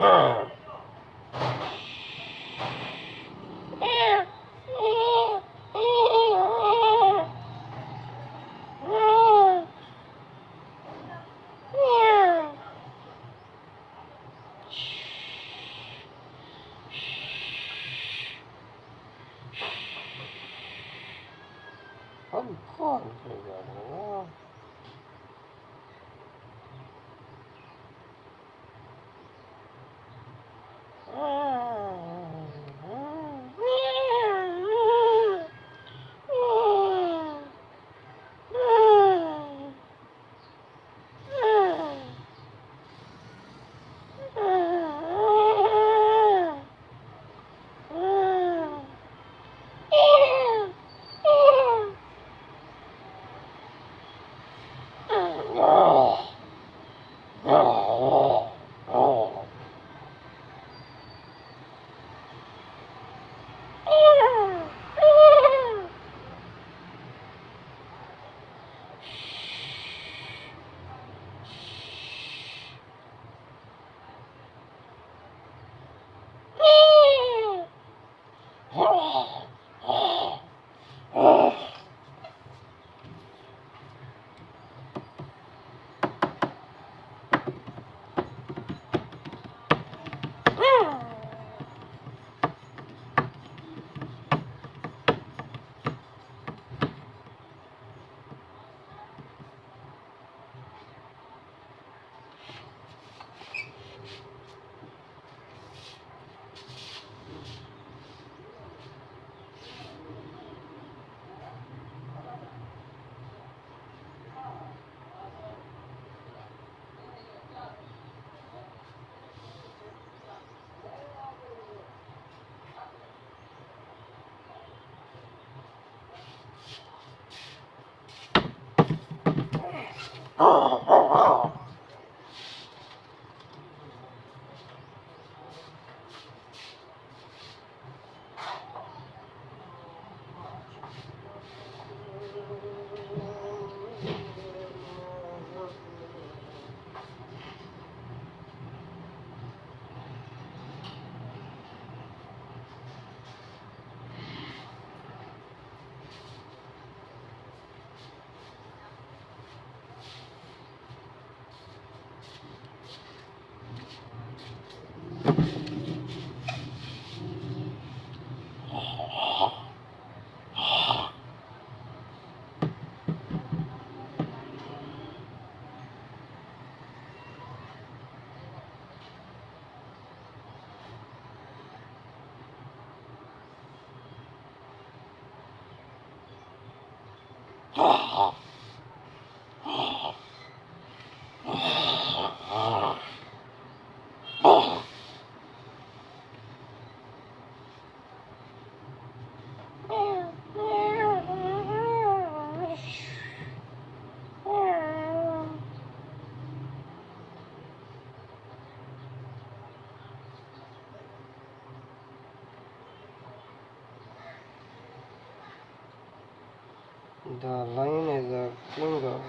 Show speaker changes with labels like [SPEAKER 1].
[SPEAKER 1] ہاں ہاں the line is the king